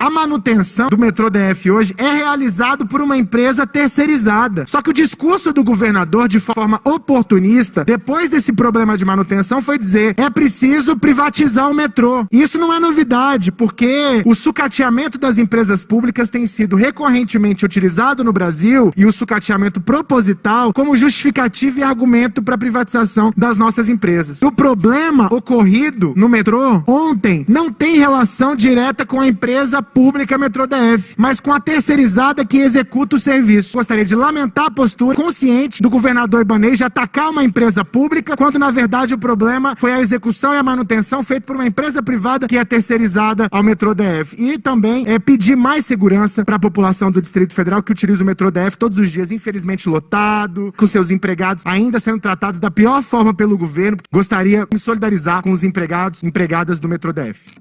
a manutenção do metrô DF hoje é realizado por uma empresa terceirizada. Só que o discurso do governador, de forma oportunista, depois desse problema de manutenção, foi dizer: é preciso privatizar o metrô. Isso não é novidade, porque o sucateamento das empresas públicas tem sido recorrentemente utilizado no Brasil e o sucateamento proposital como justificativa e argumento para a privatização das nossas empresas. O problema ocorrido no metrô ontem não tem relação direta com a empresa pública Metrô DF, mas com a terceirizada que executa o serviço. Gostaria de lamentar a postura consciente do governador Ibanez de atacar uma empresa pública, quando na verdade o problema foi a execução e a manutenção feita por uma empresa privada que é terceirizada ao Metrô DF. E também é pedir mais segurança para a população do Distrito Federal que utiliza o Metrô DF todos os dias, infelizmente lotado, com seus empregados ainda sendo tratados da pior forma pelo governo. Gostaria de me solidarizar com os empregados, empregadas do Metrô DF.